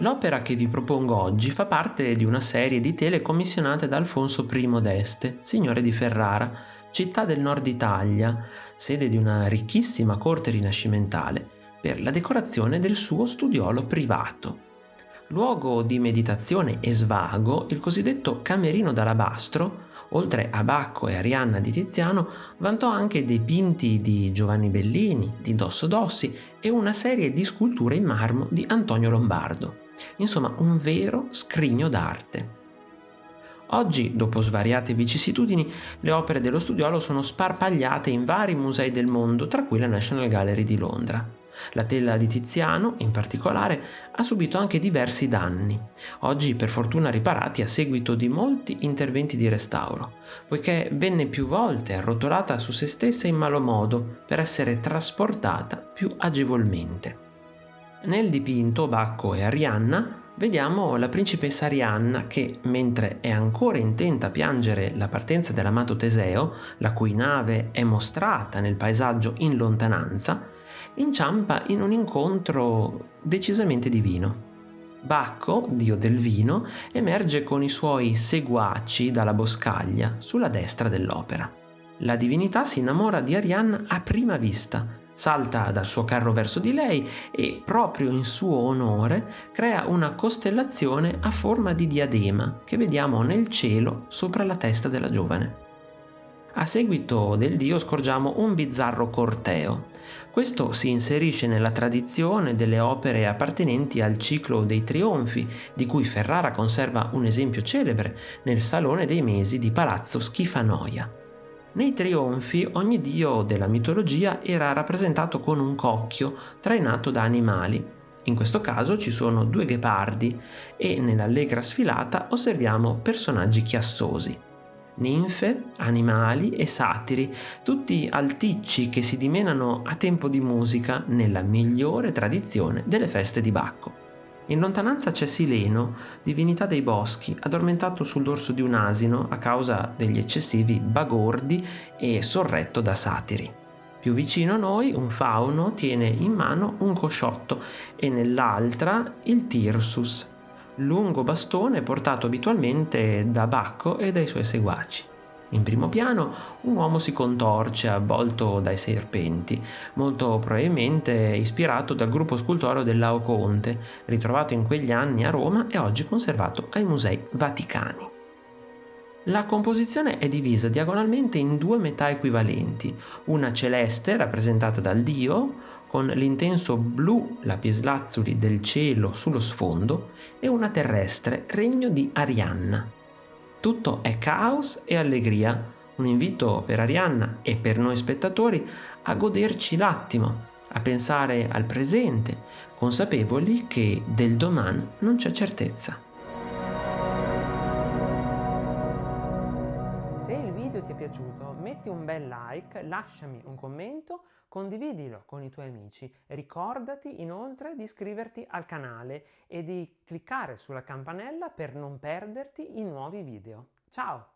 L'opera che vi propongo oggi fa parte di una serie di tele commissionate da Alfonso I d'Este, signore di Ferrara, città del nord Italia, sede di una ricchissima corte rinascimentale, per la decorazione del suo studiolo privato. Luogo di meditazione e svago, il cosiddetto camerino d'alabastro, oltre a Bacco e Arianna di Tiziano, vantò anche dipinti di Giovanni Bellini, di Dosso Dossi e una serie di sculture in marmo di Antonio Lombardo. Insomma, un vero scrigno d'arte. Oggi, dopo svariate vicissitudini, le opere dello studiolo sono sparpagliate in vari musei del mondo, tra cui la National Gallery di Londra. La tela di Tiziano, in particolare, ha subito anche diversi danni, oggi per fortuna riparati a seguito di molti interventi di restauro, poiché venne più volte arrotolata su se stessa in malo modo per essere trasportata più agevolmente. Nel dipinto Bacco e Arianna vediamo la principessa Arianna che, mentre è ancora intenta a piangere la partenza dell'amato Teseo, la cui nave è mostrata nel paesaggio in lontananza, inciampa in un incontro decisamente divino. Bacco, dio del vino, emerge con i suoi seguaci dalla boscaglia sulla destra dell'opera. La divinità si innamora di Arianna a prima vista, salta dal suo carro verso di lei e proprio in suo onore crea una costellazione a forma di diadema che vediamo nel cielo sopra la testa della giovane. A seguito del dio scorgiamo un bizzarro corteo. Questo si inserisce nella tradizione delle opere appartenenti al ciclo dei trionfi, di cui Ferrara conserva un esempio celebre nel Salone dei Mesi di Palazzo Schifanoia. Nei trionfi ogni dio della mitologia era rappresentato con un cocchio trainato da animali. In questo caso ci sono due ghepardi e nell'allegra sfilata osserviamo personaggi chiassosi. Ninfe, animali e satiri, tutti alticci che si dimenano a tempo di musica nella migliore tradizione delle feste di Bacco. In lontananza c'è Sileno, divinità dei boschi, addormentato sul dorso di un asino a causa degli eccessivi bagordi e sorretto da satiri. Più vicino a noi un fauno tiene in mano un cosciotto e nell'altra il Tirsus, lungo bastone portato abitualmente da Bacco e dai suoi seguaci. In primo piano un uomo si contorce avvolto dai serpenti, molto probabilmente ispirato dal gruppo scultoreo del Laoconte, ritrovato in quegli anni a Roma e oggi conservato ai Musei Vaticani. La composizione è divisa diagonalmente in due metà equivalenti, una celeste rappresentata dal dio, con l'intenso blu lapislazzuli del cielo sullo sfondo, e una terrestre, regno di Arianna. Tutto è caos e allegria, un invito per Arianna e per noi spettatori a goderci l'attimo, a pensare al presente, consapevoli che del domani non c'è certezza. Ti è piaciuto metti un bel like, lasciami un commento, condividilo con i tuoi amici. Ricordati inoltre di iscriverti al canale e di cliccare sulla campanella per non perderti i nuovi video. Ciao!